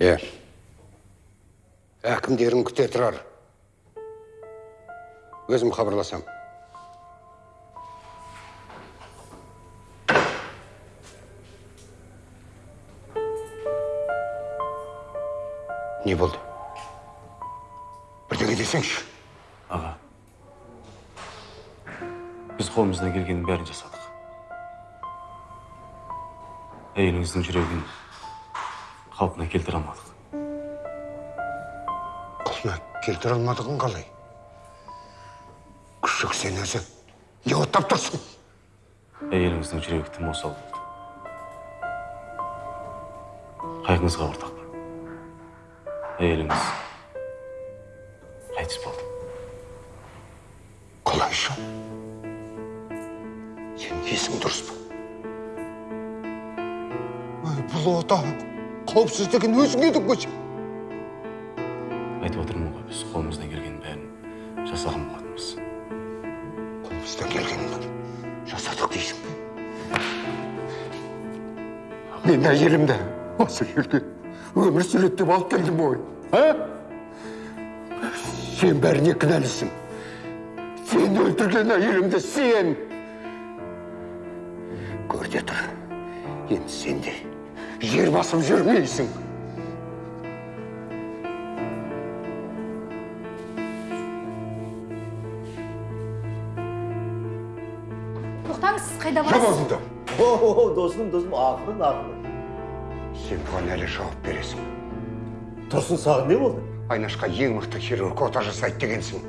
Е. Әкімдерің күте тұрар. Өзім хабарласам. Не болды? Бірдеңе десеңші. аға біз қолымыздан келгеннің бәрін жасадық әйеліңіздің жүрегін қалпына келтіре алмадық Құлына келтіре алмадығын қалай? Күшік сен өзі. Не оттап тұрсың? әйеліңіздің жүрегі тым осал болды қайғыңызға ортақпын әйеліңіз қауіпсіздігін өзің едің ғой сен. айтып отырмын ғой біз қолымыздан келгеннің бәрін жасаған болатынбыз Қолымыздан келгенін жасадық дейсің бе? Мен әйелімді осы жерге өмір сүреді деп алып келдім ғой. А? Сен бәріне кінәлісің. Сен өлтірген әйелімді сен. Көрде тұр. Енді сен де жер басып жүрмейсің. тоқтаңыз сіз қайда Жап барасыз аузыңды. О, досым, досым, ақырын, ақырын. Сен бұған әлі жауап бересің. Тұрсын саған не болды? Айнашқа ең мықты хирург ота жасайды дегенсің.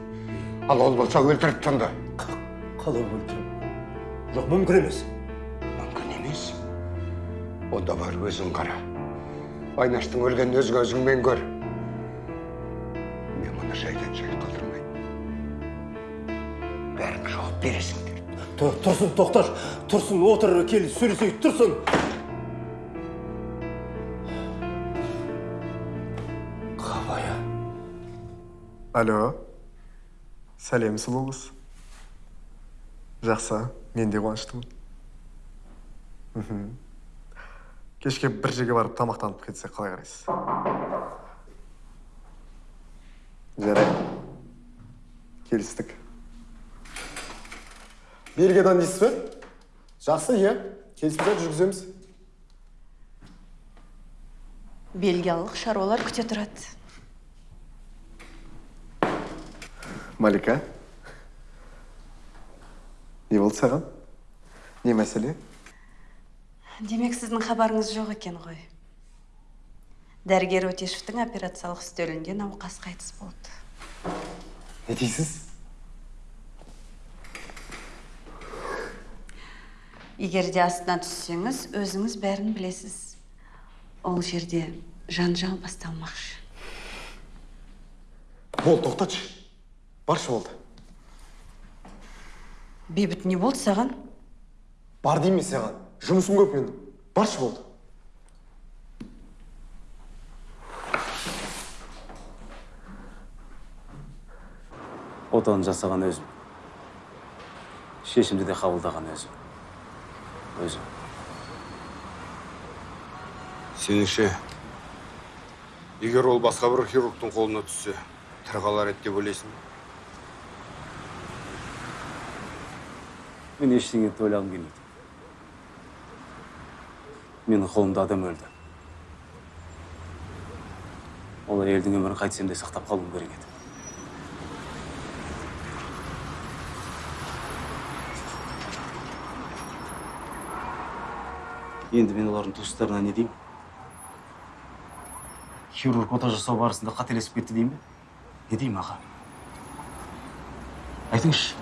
Ал ол болса өлтіріп тынды. Қалай өлтіріп? Жоқ, мүмкін емес. Онда бар өзің қара. Айнаштың өлгенін өз көзіңмен көр. Мен мұны жайдан жай қалдырмаймын. Бәрің жауап бересіңдер. Тұр- Тұрсын, тоқташ. Тұрсын, отыр, кел, сөйлесейік, тұрсын. Қабая. алло сәлем сұлу қыз жақсы мен де қуаныштымын мхм кешке бір жерге барып тамақтанып кетсек қалай қарайсыз? Жарайды келістік. Бельгиядан дейсіз бе? Жақсы иә. Келісімшарт жүргіземіз. Бельгиялық шаруалар күте тұрады. Малика. Не болды саған? Не мәселе? Демек сіздің хабарыңыз жоқ екен ғой. Дәрігер өтешевтің операциялық үстелінде науқас қайтыс болды. Не дейсіз? Егер де астына түссеңіз өзіңіз бәрін білесіз. Ол жерде жанжал басталмақшы. Болды тоқтатшы баршы болды. Бейбіт не болды саған? Бар деймін саған. Жұмысым көп менің. Баршы болды. Отаны жасаған өзім. Шешімді де қабылдаған өзім. Өзім. Сеніңше, егер ол басқа бір хирургтың қолына түссе, тірі қалар еді деп ойлайсың? Мен ештеңені ойлағым келмейді. Менің қолымда адам өлді. Ол әйелдің өмірін қайтсем де сақтап қалуым керек еді. Енді мен олардың туыстарына не деймін? Хирург ота жасау барысында қателесіп кетті деймін бе? Не деймін аға? Айтыңызшы.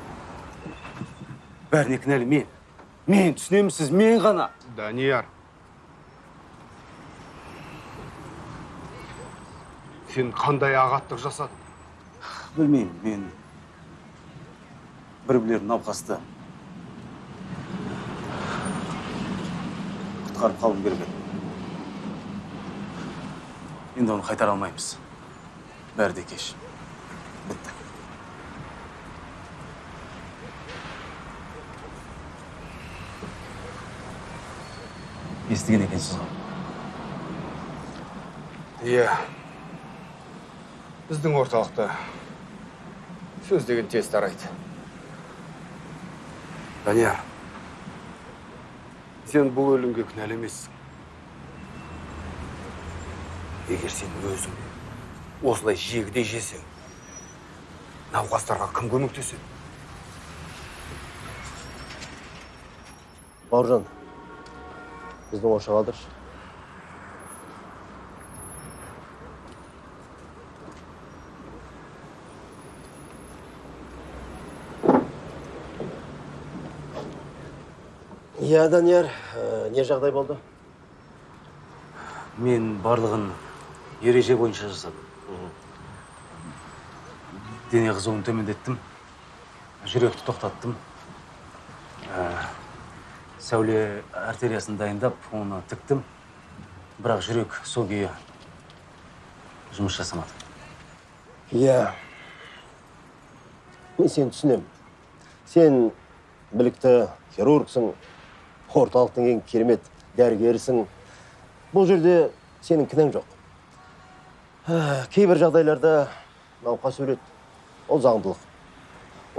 Бәріне кінәлі мен. Мен түсінемісіз мен ғана. Данияр. Сен қандай ағаттық жасадың? білмеймін мен бір білер науқасты құтқарып қалуым керек еді енді оны қайтара алмаймыз. Бәрі де кеш. Бітті. Естіген екенсіз ғой. Иә. Біздің орталықта сөз деген тез тарайды. Данияр сен бұл өлімге кінәлі емессің. Егер сен өзің осылай жегідей жесең науқастарға кім көмектеседі? Бауыржан біздің ошақ алдыршы. Иә данияр ә, не жағдай болды? Мен барлығын ереже бойынша жасадым дене қызуын төмендеттім жүректі тоқтаттым. Ә, сәуле артериясын дайындап оны тіктім. Бірақ жүрек сол күйі жұмыс жасамады. Иә. Мен сені түсінемін. Сен білікті хирургсың орталықтың ең керемет дәрігерісің. Бұл жерде сенің кінәң жоқ. Ә, кейбір жағдайларда науқас өледі. Ол заңдылық.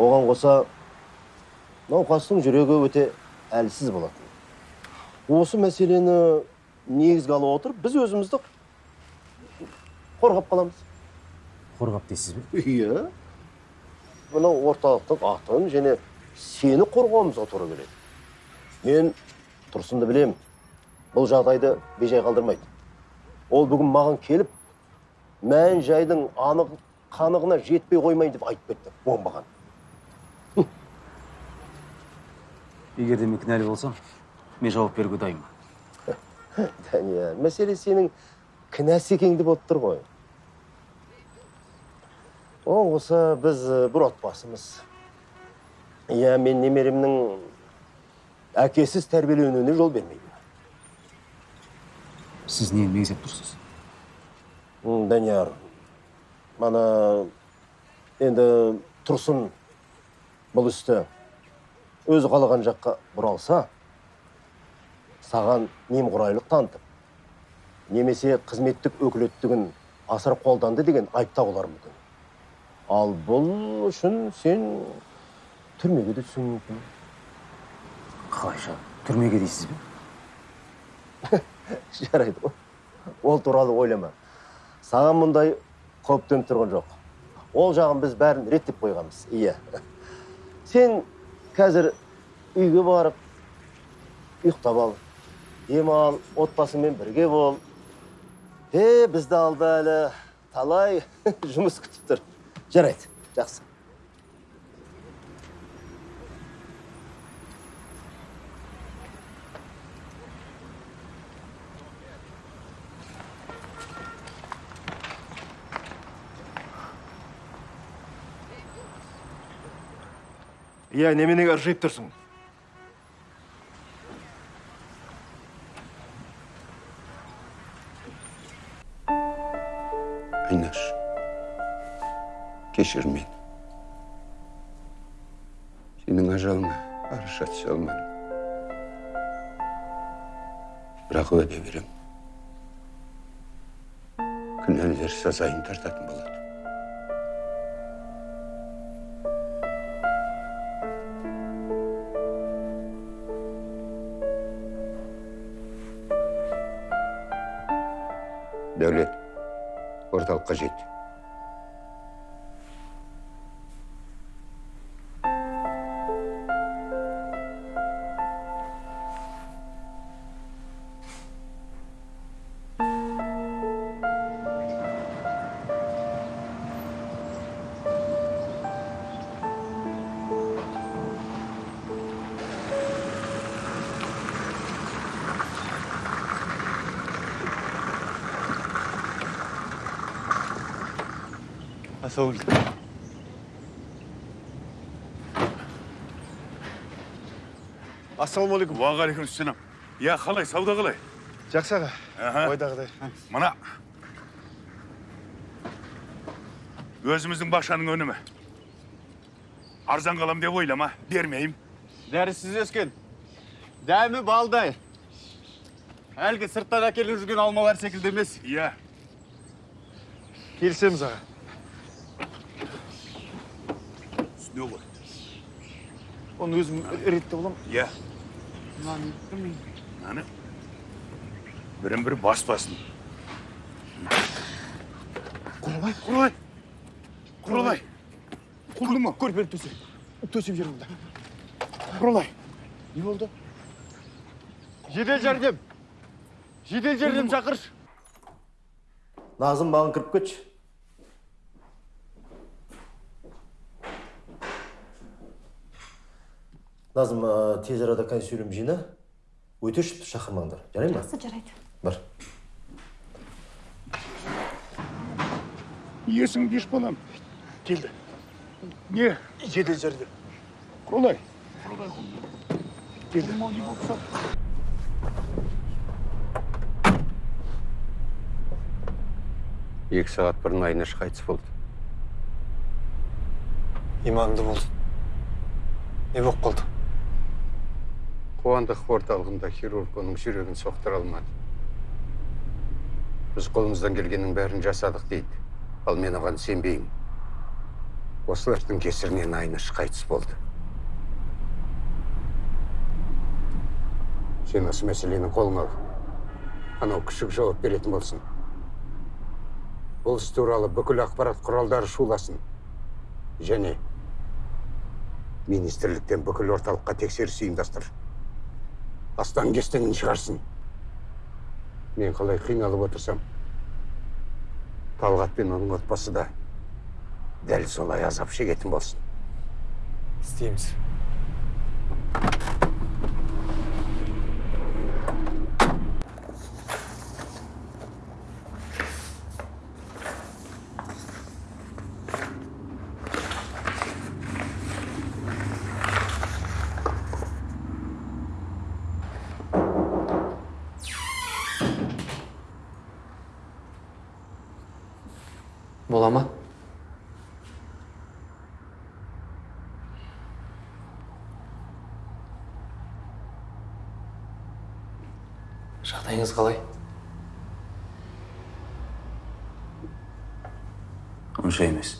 Оған қоса науқастың жүрегі өте әлсіз болатын. Осы мәселені негізге ала отырып біз өзімізді қорғап қаламыз. Қорғап дейсіз бе? Иә. Мынау орталықтың атын және сені қорғауымызға тура келеді. Мен тұрсынды білем бұл жағдайды бейжай қалдырмайды. Ол бүгін маған келіп мән жайдың анық қанығына жетпей қоймайын деп айтып кетті оңбаған. Егер де мен кінәлі болсам мен жауап беруге дайынмын. Данияр мәселе сенің кінәсі екеніңді болып тұр ғой. Оған қоса біз бір отбасымыз. Иә мен немеремнің әкесіз тәрбиеленуіне жол бермеймін сіз нені меңзеп тұрсыз данияр мана енді тұрсын бұл істі өзі қалаған жаққа бұралса саған немқұрайлық танытып немесе қызметтік өкілеттігін асыра қолданды деген айып тағулары мүмкін ал бұл үшін сен түрмеге де түсуің мүмкін қалайша түрмеге дейсіз бе? Жарайды ол туралы ойлама. Саған мұндай қауіп төніп тұрған жоқ. Ол жағын біз бәрін реттеп қойғанбыз. Иә. Сен қазір үйге барып ұйықтап ал демал отбасыңмен бірге бол. Е бізді алда әлі. Талай жұмыс күтіп тұр. Жарайды. Жақсы. Иә неменеге ыржиып тұрсың. Айнаш кешір мені. Сенің ажалыңа араша түсе алмадым бірақ уәде беремін күнәлілер сазайын тартатын болады. Дәулет орталыққа жет ассалаумағалейкум уағалейкумассалам иә қалай сауда қалай жақсы аға ойдағыдай мына өзіміздің бақшаның өнімі арзан қалам деп ойлама бермеймін дәрісіз өскен дәмі балдай әлгі сырттан әкеліп жүрген алмалар секілді емес иә келісеміз аға үстіне ғой оны өзім реттеп аламын иә аны бірін бірі баспасын құралай құралай құралай құлды ма көрпені төсе төсеп жүр мұнда құралай не болды жедел жәрдем жедел жәрдем шақыршы назым маған кіріп кетші назым ә, тез арада консилиум жина өтешевті шақырмаңдар. Жарай ма? Жақсы жарайды. Бар. Есің беш балам. Келді. Не жедел жәрдем. Құралай келді. Екі сағат бұрын айнаш қайтыс болды. Иманды болды не болып қалды қуандық орталығында хирург оның жүрегін соқтыра алмады. Біз қолымыздан келгеннің бәрін жасадық дейді. Ал мен оған сенбеймін. Осылардың кесірінен айнаш қайтыс болды. Сен осы мәселені қолыңа ал. Анау күшік жауап беретін болсын. Бұл іс туралы бүкіл ақпарат құралдары шуласын. Және министрліктен бүкіл орталыққа тексеріс ұйымдастыр. Астан кестеңін шығарсын. Мен қалай қиналып отырсам талғат пен оның отбасы да дәл солай азап шегетін болсын. Істейміз бола ма жағдайыңыз қалай онша емес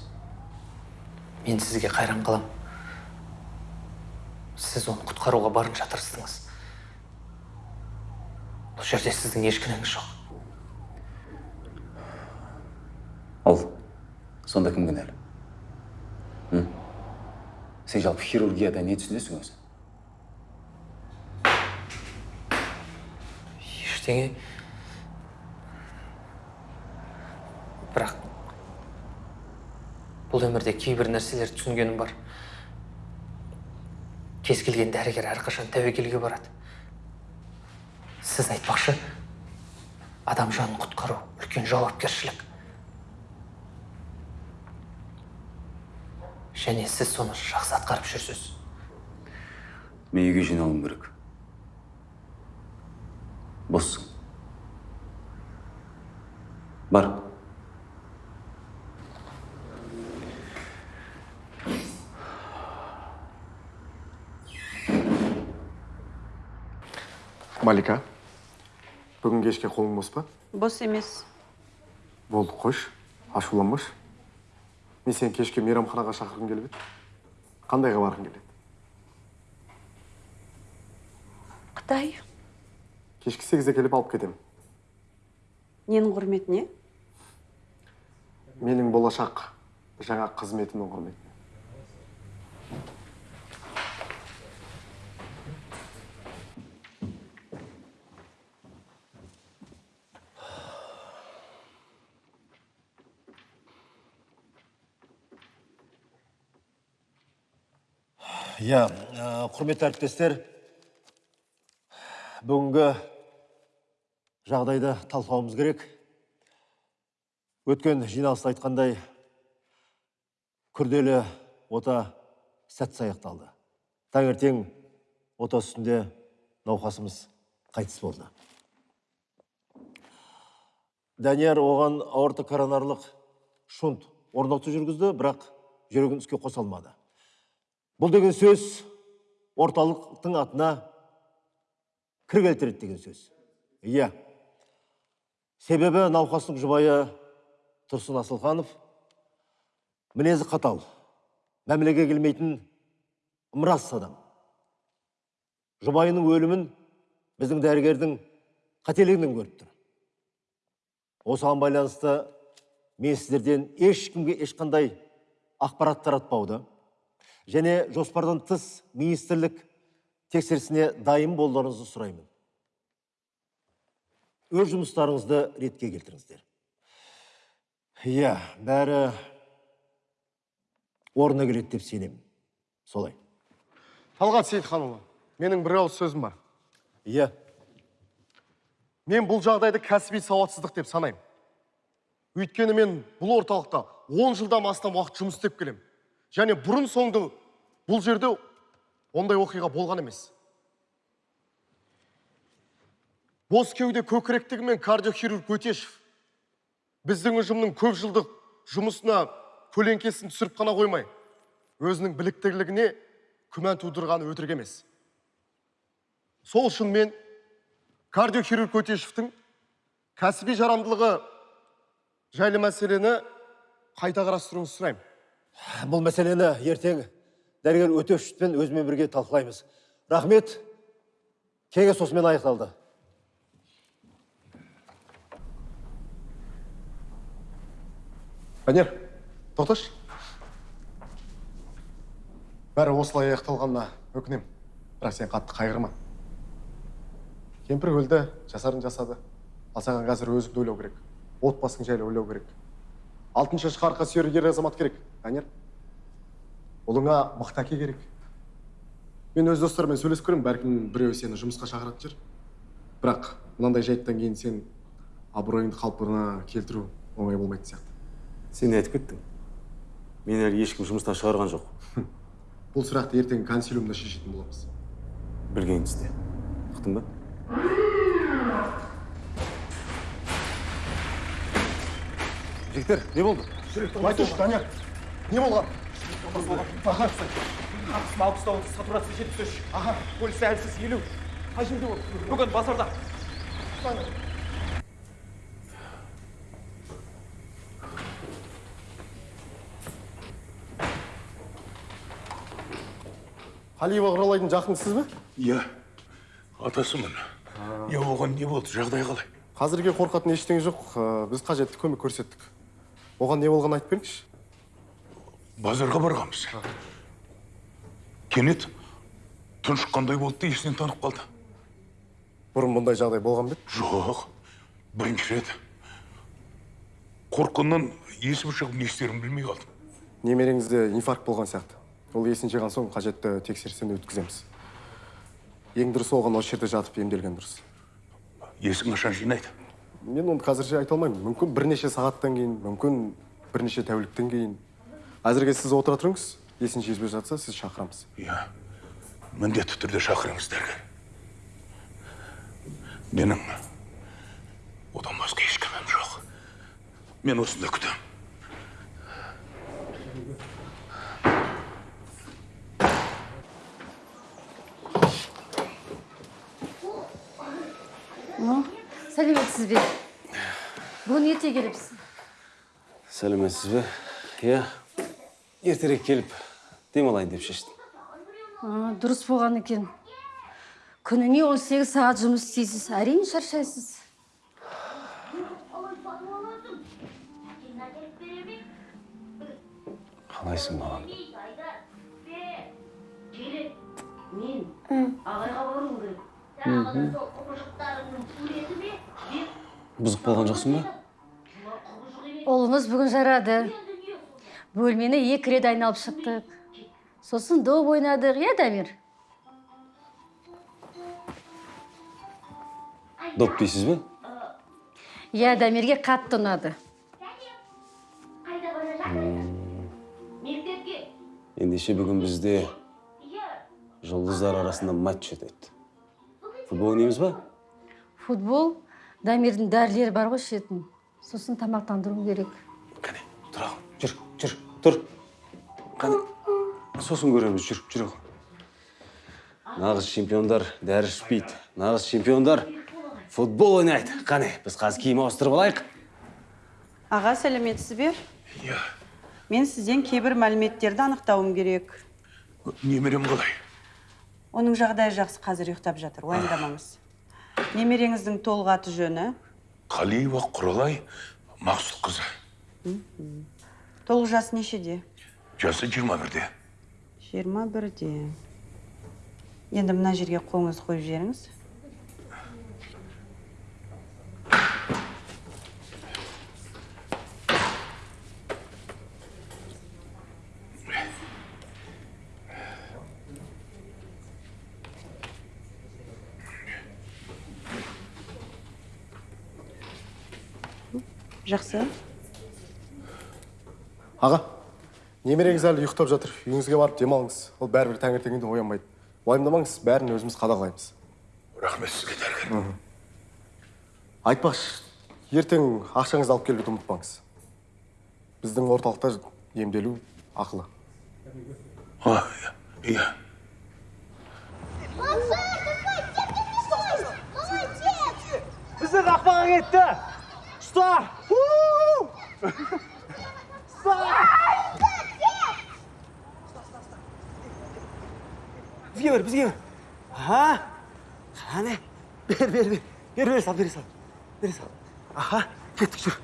мен сізге қайран қалам. Сіз оны құтқаруға барынша тырыстыңыз бұл жерде сіздің еш кінәңіз жоқ. Ал сонда кім кінәлі? Сен жалпы хирургияда не түсінесің өзі? Ештеңе. Бірақ бұл өмірде кейбір нәрселерді түсінгенім бар. Кез келген дәрігер әрқашан тәуекелге барады. Сіз айтпақшы адам жанын құтқару үлкен жауапкершілік. Және сіз соны жақсы атқарып жүрсіз. Мен үйге жиналуым керек. Бар. Малика бүгін кешке қолың бос па? Бос емес. Болды қойшы. Ашуланбашы. Мен сені кешке мейрамханаға шақырғым келіп еді. Қандайға барғың келеді? Қытай. Кешкі сегізде келіп алып кетемін. Ненің құрметіне? Менің болашақ жаңа қызметімнің құрметіне иә ә, құрметті әріптестер бүгінгі жағдайды талқылауымыз керек. Өткен жиналыста айтқандай күрделі ота сәтсіз аяқталды. Таңертең ота үстінде науқасымыз қайтыс болды. Данияр оған аортокоронарлық шунт орнату жүргізді бірақ жүрегін іске қоса алмады. Бұл деген сөз орталықтың атына кір келтіреді деген сөз. Иә. Себебі науқастың жұбайы тұрсын асылханов мінезі қатал мәмілеге келмейтін ымырас адам. Жұбайының өлімін біздің дәрігердің қателігінен көріп тұр. Осыған байланысты мен сіздерден ешкімге ешқандай ақпарат таратпауды және жоспардан тыс министрлік тексерісіне дайын болуларыңызды сұраймын. Өз жұмыстарыңызды ретке келтіріңіздер. Иә бәрі орнына келеді деп сенемін. Солай. Талғат сейітханұлы менің бір ауыз сөзім бар. Иә. Мен бұл жағдайды кәсіби сауатсыздық деп санаймын. Өйткені мен бұл орталықта 10 жылдан астам уақыт жұмыс істеп келемін және бұрын соңды бұл жерде ондай оқиға болған емес. Бос кеуде көкіректігі мен кардиохирург өтешев біздің ұжымның көп жылдық жұмысына көлеңкесін түсіріп қана қоймай өзінің біліктілігіне күмән тудырғаны өтірік емес. Сол үшін мен кардиохирург өтешевтің кәсіби жарамдылығы жайлы мәселені қайта қарастыруыңызды сұраймын. Бұл мәселені ертең дәрігер өтешевпен өзімен бірге талқылаймыз. Рахмет. Кеңес осымен аяқталды. Данияр, тоқташы. Бәрі осылай аяқталғанына өкінем. Бірақ сен қатты қайғырма. Кемпір өлді, жасарын жасады. Ал саған қазір өзіңді ойлау керек. Отбасың жайлы ойлау керек. Алтыншы шақарқа сүйер ер азамат керек, Данияр. Ұлыңа мықты керек. Мен өз достарыммен сөйлесіп көремін, бәлкім біреуі сені жұмысқа шақыратын шығар. Бірақ мынандай жайттан кейін сен абыройыңды қалпына келтіру оңай болмайтын сияқты. Сен айтып кеттің. Мен әлі ешкім жұмыстан шығарған жоқ. Бұл сұрақты ертең консилиумда шешетін боламыз. Білгеніңді істе. Ұқтың ба? жігіттер не болды айтыңызшы данияр не болған маңғыстау сатурация жетпіс үш аха әлсіз елу қай жерде ол бүгін базарда қалиева құралайдың жақыны сіз бе Иә, атасымын. Иә, оған не болды? Жағдай қалай? қазірге қорқатын ештеңе жоқ біз қажетті көмек көрсеттік оған не болғанын айтып беріңізші Базарға барғанбыз. Кенет тұншыққандай болды да есінен танып қалды. бұрын бұндай жағдай болған бе еді? Жоқ, бірінші рет. Қорқыннан есім шығып не істерімді білмей қалдым. немереңізде инфаркт болған сияқты ол есін жиған соң қажетті тексерістен өткіземіз ең дұрысы оған осы жерде жатып емделген дұрыс Есін қашан жинайды? мен оны қазірше айта алмаймын мүмкін бірнеше сағаттан кейін мүмкін бірнеше тәуліктен кейін әзірге сіз отыра тұрыңыз есін жезбей жатса сіз шақырамыз Иә, міндетті түрде шақырыңыз дәрігер. Менің одан басқа ешкімім жоқ. Мен осында күтемін. Сәлеметсіз бе бүгін ерте келіпсіз Сәлеметсіз бе? Иә. Ертерек келіп демалайын деп шештім. А, дұрыс болған екен күніне 18 сағат жұмыс істейсіз әрине шаршайсыз Қалайсың маған? Бұзық болған жоқсың ба? ұлыңыз бүгін жарады бөлмені екі рет айналып шықтық сосын доп ойнадық иә дамир Доп дейсіз бе? иә дамирге қатты ұнады Ендеше бүгін бізде жұлдыздар арасында матч өтеді. Футбол ойнаймыз ба? футбол дамирдің дәрілері бар ғой ішетін сосын тамақтандыру керек Қане, тұра. Жүр, жүр, тұр. Қане, сосын көреміз, жүр, жүр. ал. Нағыз чемпиондар дәрі ішпейді. Нағыз чемпиондар футбол ойнайды. Қане, біз қазір киім ауыстырып алайық. аға сәлеметсіз бе иә мен сізден кейбір мәліметтерді анықтауым керек немерем қалай оның жағдайы жақсы қазір ұйықтап жатыр уайымдамаңыз. Немереңіздің толық аты жөні? Қалиева құралай мақсұтқызы толық жасы нешеде? Жасы жиырма бірде. Жиырма бірде. Енді мына жерге қолыңызды қойып жіберіңіз. Жақсы. Аға немереңіз әлі ұйықтап жатыр. Үйіңізге барып демалыңыз. Ол бәрібір таңертеңінде оянбайды. Уайымдамаңыз бәрін өзіміз қадағалаймыз. Рахмет сізге дәрігер айтпақшы ертең ақшаңызды алып келуді ұмытпаңыз. Біздің орталықта емделу ақылы. А иә. Иә біздің қақпаға кетті. Ұста. Бізге бер бізге бер аха қане бер бер бер бер бере сал бере сал бере сал аха кеттік жүр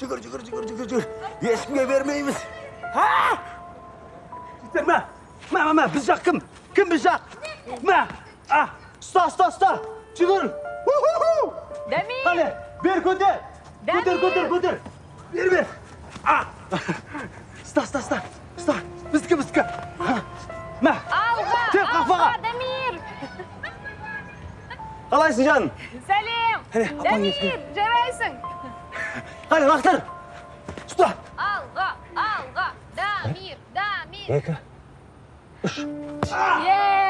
жүгір жүгір жүгір жүгір жүгір ешкімге бермейміз а жігіттер мә мә мә мә біз жақ кім кім біз жақ мә а ұста ұста ұста жүгір Дамир! қане бер көтер көтер көтер көтер бер бер а ұста ұста ұста ұста біздікі біздікі мә Алға! Тек қақпаға! Дамир! қалайсың жаным Сәлем! Апаң Дамир, жарайсың! қане лақтыр ұста Алға! Алға! Дамир! Дамир! екі Yes!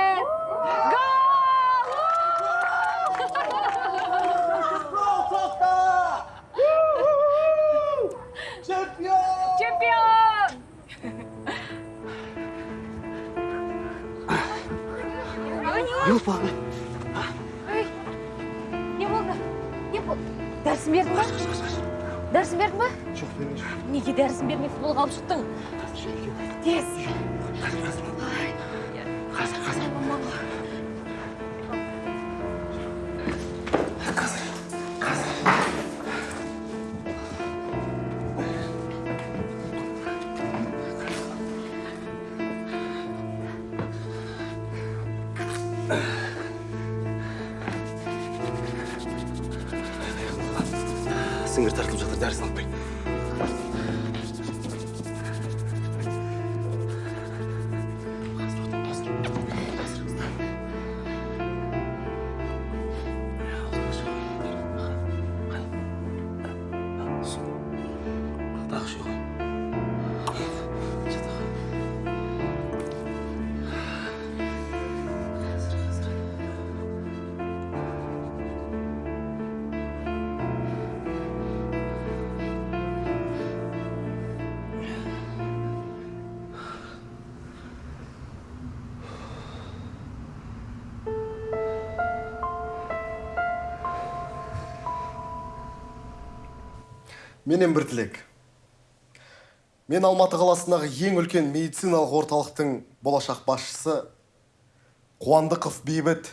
Юпа Ой, не болды? Не болды? Дәрісін бердің ба? Дәрісін бердің ба? жоқ берген жоқ Неге дәрісін бермей футболға алып шықтың? Тез. Менен бір тілек мен алматы қаласындағы ең үлкен медициналық орталықтың болашақ басшысы қуандықов бейбіт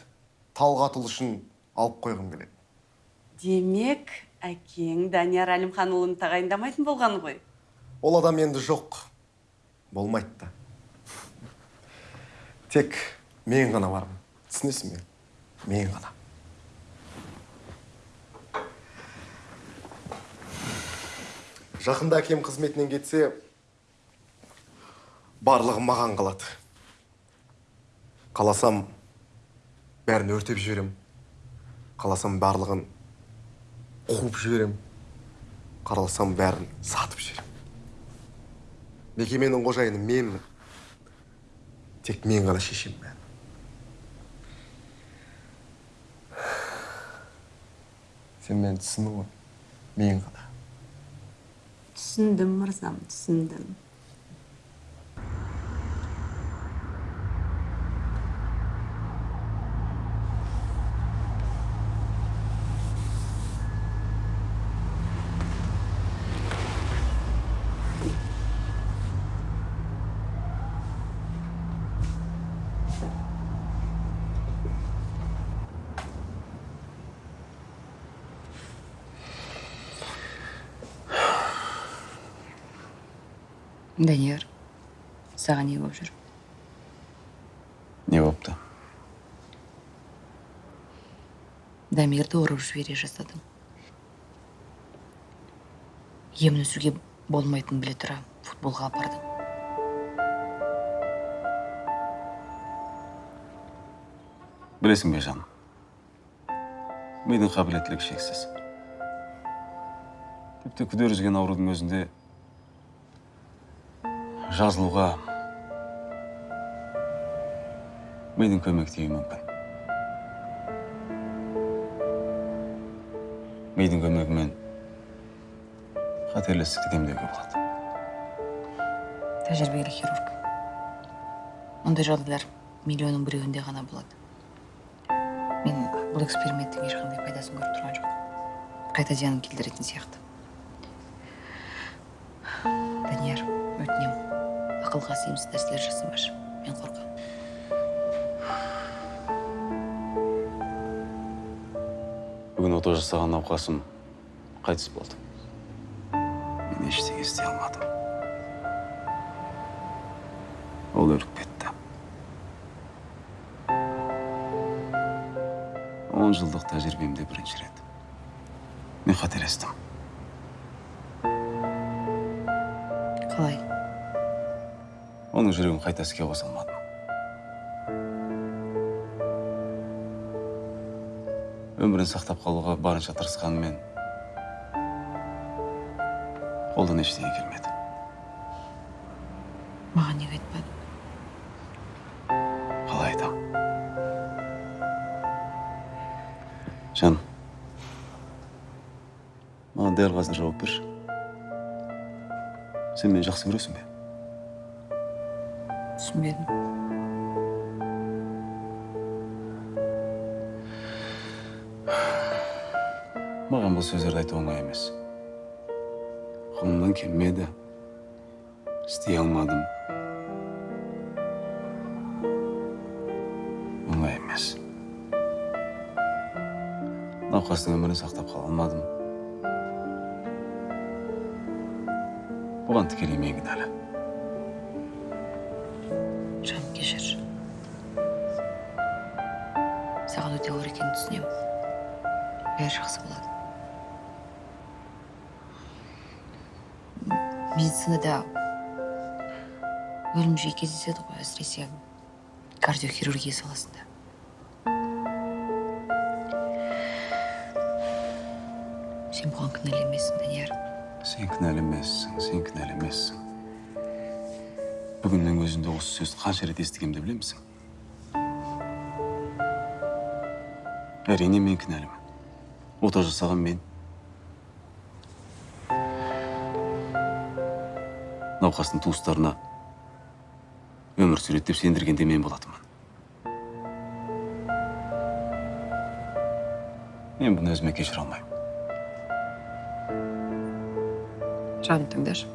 талғатұлы үшін алып қойғым келеді. Демек әкең данияр әлімханұлын тағайындамайтын болған ғой? Ол адам енді жоқ. Болмайды да. Тек мен ғана бармын. Түсінесің бе? Мен ғана. Жақында әкем қызметінен кетсе барлығы маған қалады. Қаласам бәрін өртеп жіберем қаласам барлығын қуып жіберем қаласам бәрін сатып жіберем мекеменің қожайыны менмін тек мен ғана шешемін бәрін. Сен мені түсіндің ғой мен ғана. Түсіндім мырзам түсіндім. Данияр саған не болып жүр не болыпты дамирді ұрып жібере емін үзуге болмайтынын біле тұра футболға апардым білесің бе жаным мидың қабілеттілігі шексіз тіпті күдер үзген аурудың өзінде жазылуға мидың көмек мүмкін. Мидың көмегімен қатерлі ісікті емдеуге болады. Тәжірибелі хирург. Мұндай жағдайлар миллионның біреуінде ғана болады. Мен бұл эксперименттің ешқандай пайдасын көріп тұрған жоқпын. Қайта зиянын келтіретін сияқты. Данияр. Ақылға сыйымсыз нәрселер жасамашы мен қорқамын. Бүгін ота жасаған науқасым қайтыс болды. Мен ештеңе істей алмадым. Ол өліп кетті. Он жылдық тәжірибемде бірінші рет. Мен қателестім. Оның жүрегін қайта іске қоса алмадым өмірін сақтап қалуға барынша тырысқанымен қолдан ештеңе келмеді. Маған неге айтпадың қалай айтамын жаным маған дәл қазір жауап берші. Сен мені жақсы көресің бе? Түсінбедім маған бұл сөздерді айту оңай емес. Қолымнан келмеді. Істей алмадым. Оңай емес. Науқастың өмірін сақтап қала алмадым. Бұған тікелей мен кінәлі бәрі жақсы болады. Медицинада өлім жиі кездеседі ғой әсіресе кардиохирургия саласында. Сен бұған кінәлі емессің данияр. Сен кінәлі емессің сен кінәлі емессің. Бүгіннің өзінде осы сөзді қанша рет естігемін деп білемісің әрине мен кінәлімін. Ота жасаған мен. Науқастың туыстарына өмір сүреді деп сендірген де мен болатынмын. Мен бұны өзіме кешіре алмаймын. Жаным тыңдашы.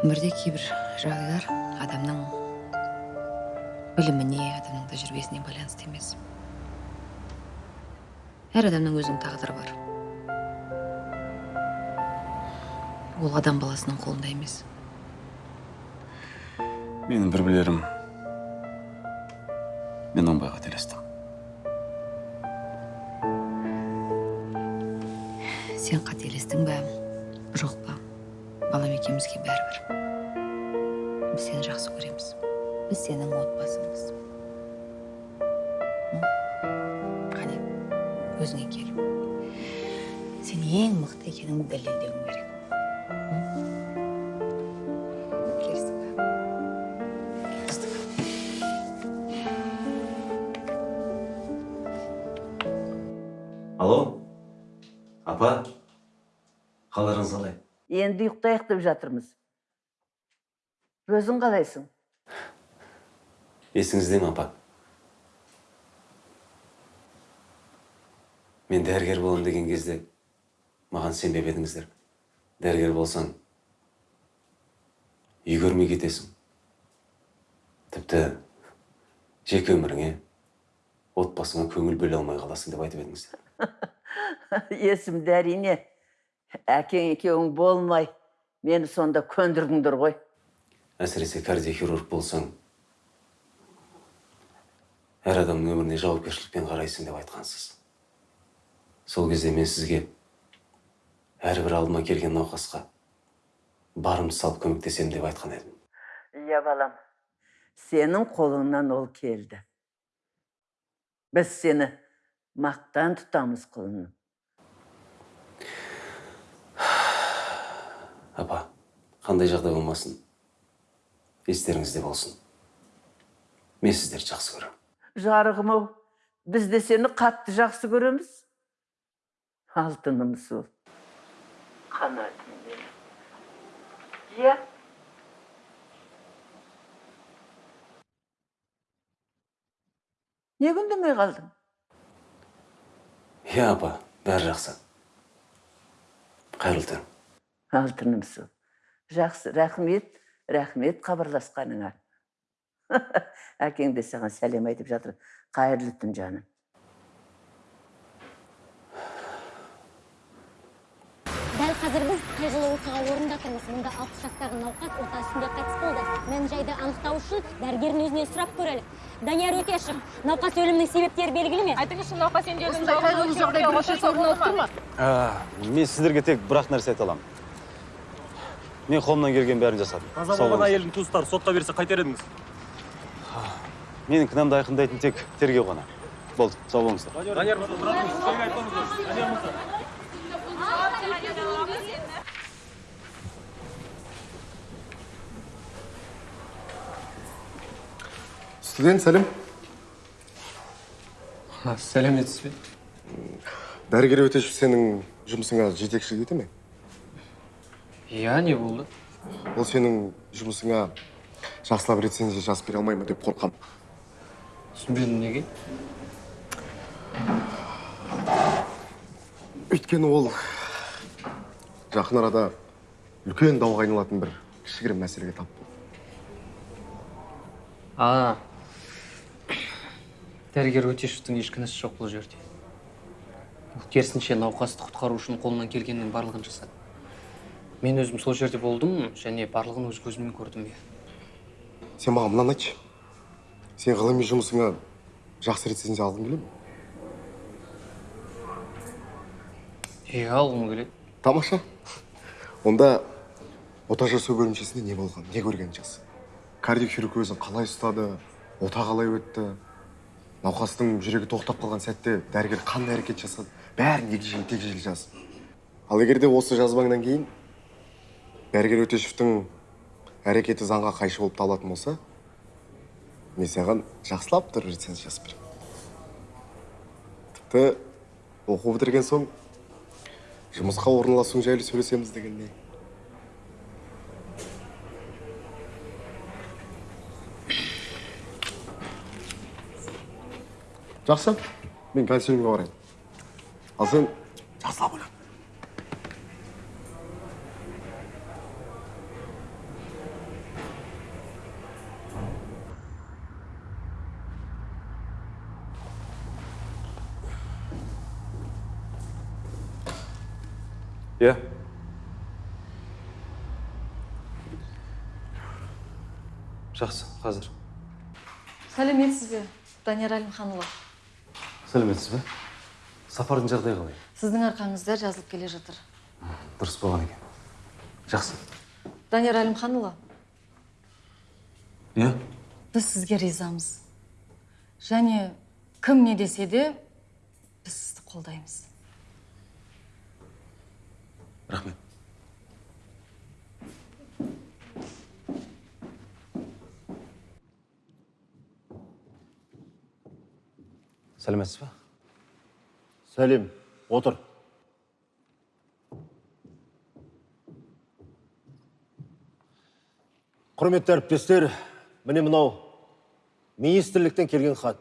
Өмірде кейбір жағдайлар адамның біліміне адамның тәжірибесіне байланысты емес. Әр адамның өзінің тағдыры бар. Ол адам баласының қолында емес. Менің бір білерім мен оңбай қателестім сен қателестің бе? Жоқ па? Балам екеумізге бәрібір. Біз сені жақсы көреміз. Біз сенің отбасыңбыз М? келістік пе келістік алло? Апа? Қалдарыңыз қалай? Енді ұйықтайық деп жатырмыз. Өзің қалайсың? Есіңізде ме апа? Мен дәрігер боламын деген кезде маған сенбеп едіңіздер. Дәрігер болсаң үй көрмей кетесің. Тіпті жеке өміріңе отбасыңа көңіл бөле алмай қаласың деп айтып едіңіздер. Есімде әрине әкең екеуің болмай мені сонда көндірдіңдер ғой. Әсіресе кардиохирург болсаң әр адамның өміріне жауапкершілікпен қарайсың деп айтқансыз. Сол кезде мен сізге әрбір алдыма келген науқасқа барымды салып көмектесемін деп айтқан едім. Иә балам. Сенің қолыңнан ол келді. Біз сені мақтан тұтамыз құлыным апа қандай жағдай болмасын естеріңізде болсын. Мен сіздерді жақсы көремін. Жарығым ау. Біз де сені қатты жақсы көреміз. Алтыным сол қанатым менің иә неге үндемей қалдың иә апа бәрі жақсы қайырлы түн алтыным сол жақсы рахмет рахмет хабарласқаныңа әкең де саған сәлем айтып жатыр қайырлы түн жаным дәл қазір біз қайғылы оқиға орнында алпыс жастағы науқас ота үстінде қайтыс болды мән жайды анықтау үшін дәрігердің өзінен сұрап көрелік. Данияр өтешев науқас өлімінің себептері белгілі ме? Айтыңызшы науқас енді мен сіздерге тек бір ақ нәрсе айта аламын. Мен қолымнан келген бәрін жасадым. Қаза болған әйелдің туыстары сотқа берсе қайтер едіңіз? Менің кінәмді айқындайтын тек тергеу ғана. Болды сау болыңыздар. Данияр мырза тұра тұрыңыз сізге айтпаңыздар данияр мырза студент сәлем сәлеметсіз бе дәрігер өтешев сенің жұмысыңа жетекшілік ете ме? Иә не болды ол сенің жұмысыңа жақсылап рецензия жазып бере алмай ма деп қорқам. Түсінбедім неге? Өйткені ол жақын арада үлкен дауға айналатын бір кішігірім мәселеге тап болды. А дәрігер өтешевтің еш кінәсі жоқ бұл жерде. Ол керісінше науқасты құтқару үшін қолынан келгеннің барлығын жасады. Мен өзім сол жерде болдым және барлығын өз көзіммен көрдім иә. Сен маған мынаны айтшы. Сен ғылыми жұмысыңа жақсы рецензия алғың келе ме? Иә алғым келеді. Тамаша. Онда ота жасау бөлімшесінде не болған не көргенін жаз кардиохирург өзін қалай ұстады ота қалай өтті? Науқастың жүрегі тоқтап қалған сәтте дәрігер қандай әрекет жасады? бәрін егжей тегжейлі жаз ал егер де осы жазбаңнан кейін дәрігер өтешевтің әрекеті заңға қайшы болып табылатын болса мен саған жақсылап тұрып рецензия жазып беремін. тіпті оқу бітірген соң жұмысқа орналасуың жайлы сөйлесеміз дегеніне жақсы. Мен консилиумға барайын. Ал сен жақсылап ойла иә жақсы қазір. Сәлеметсіз бе данияр әлімханұлы. Сәлеметсіз бе? Сапардың жағдайы қалай? Сіздің арқаңызда жазылып келе жатыр. Дұрыс болған екен. Жақсы. Данияр әлімханұлы. Иә? Біз сізге ризамыз. Және кім не десе де біз сізді қолдаймыз. Рахмет. Сәлеметсіз бе сәлем отыр құрметті әріптестер міне мынау министрліктен келген хат.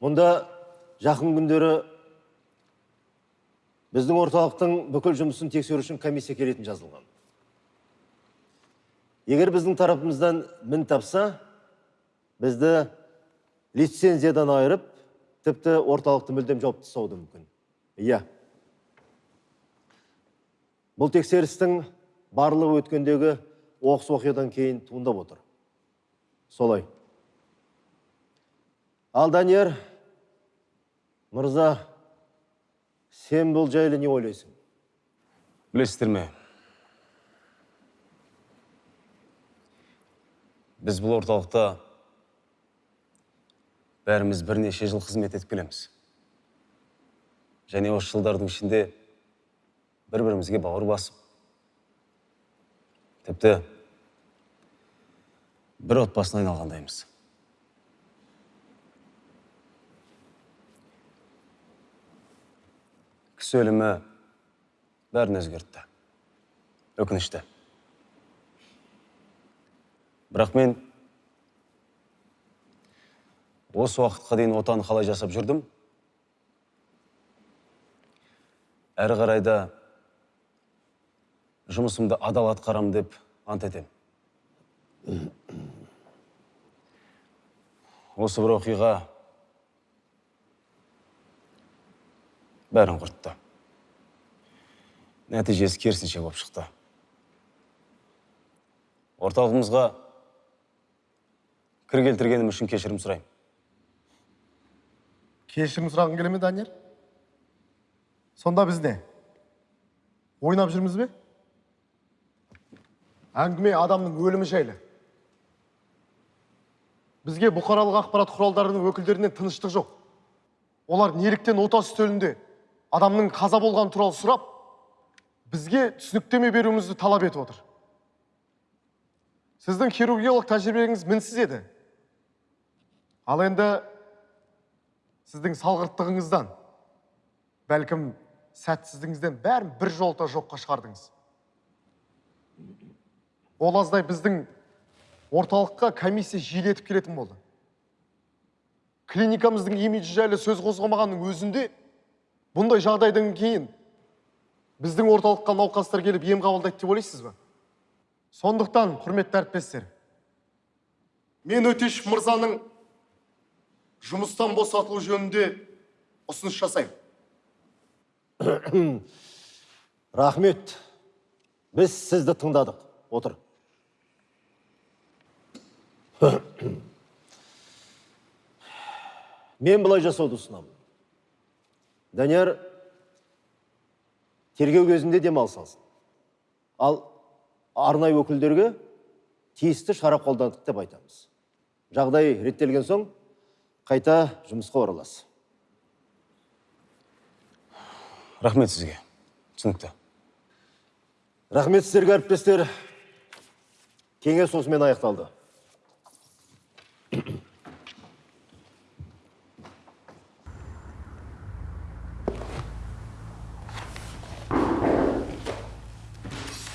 Мұнда жақын күндері біздің орталықтың бүкіл жұмысын тексеру үшін комиссия келетін жазылған. Егер біздің тарапымыздан мін тапса бізді лицензиядан айырып тіпті орталықты мүлдем жауып тастауы мүмкін. Иә. Бұл тексерістің барлығы өткендегі оқыс оқиғадан кейін туындап отыр. Солай. Ал данияр мырза сен бұл жайлы не ойлайсың? Білесіздер ме? Біз бұл орталықта бәріміз бірнеше жыл қызмет етіп келеміз. Және осы жылдардың ішінде бір бірімізге бауыр басып тіпті бір отбасына айналғандаймыз. Кісі өлімі бәрін өзгертті өкінішті. Бірақ мен осы уақытқа дейін отан қалай жасап жүрдім? Әрі қарай да жұмысымды адал атқарамын деп ант етемін. Осы бір оқиға бәрін құртты. Нәтижесі керісінше болып шықты. Орталығымызға кір келтіргенім үшін кешірім сұраймын. Кешірім сұрағың келе ме данияр сонда біз не ойнап жүрміз бе әңгіме адамның өлімі жайлы бізге бұқаралық ақпарат құралдарының өкілдерінен тыныштық жоқ олар неліктен ота үстелінде адамның қаза болғаны туралы сұрап бізге түсініктеме беруімізді талап етіп отыр сіздің хирургиялық тәжірибеңіз мінсіз еді ал енді сіздің салғырттығыңыздан бәлкім сәтсіздігіңізден бәрін бір жолта жоққа шығардыңыз. Ол аздай біздің орталыққа комиссия жиілетіп келетін болды. Клиникамыздың имиджі жайлы сөз қозғамағанның өзінде бұндай жағдайдан кейін біздің орталыққа науқастар келіп ем қабылдайды деп ойлайсыз ба? Сондықтан құрметті әріптестер мен өтеш мырзаның жұмыстан босатылу жөнінде ұсыныс жасаймын рахмет. Біз сізді тыңдадық. Отыр. Мен былай жасауды ұсынамын. Данияр тергеу кезінде демалыс алсын ал арнайы өкілдерге тиісті шара қолдандық деп айтамыз. Жағдай реттелген соң қайта жұмысқа ораласыз. Рахмет сізге. Түсінікті. Рахмет сіздерге әріптестер. Кеңес осымен аяқталды.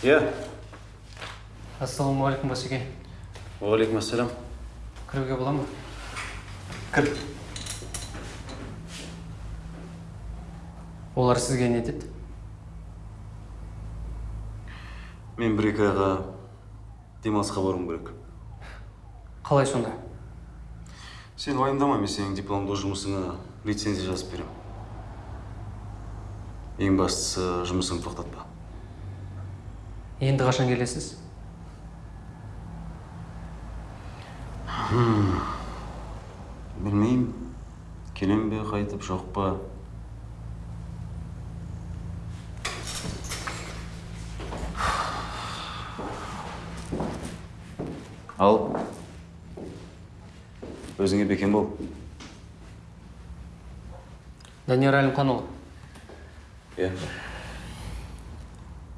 Иә. Ассалаумағалейкум басеке уағалейкум ассалам кіруге бола ма? Кір. Олар сізге не деді мен бір екі айға демалысқа баруым керек. Қалай сонда? Сен уайымдама мен сенің дипломдық жұмысыңа лицензия жазып беремін. Ең бастысы жұмысыңды тоқтатпа. Енді қашан келесіз Хм, білмеймін қайтып жоқ па ал өзіңе бекем бол данияр әлімханұлы иә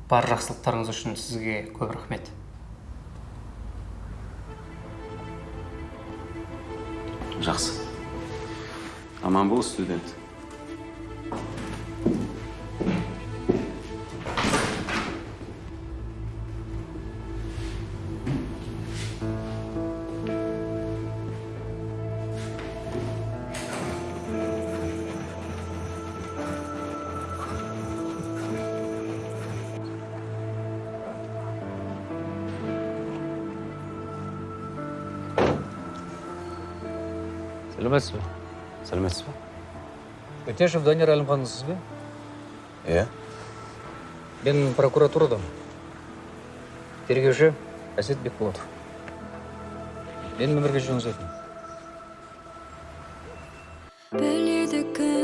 бар жақсылықтарыңыз үшін сізге көп рахмет. Жақсы. Аман бол студент сәлеметсіз бе сәлеметсіз бе өтешев данияр әлімханұлысыз бе иә мен прокуратурадан тергеуші әсет бекболатов менің өмірге жүруіңіз өтінемін біледі кім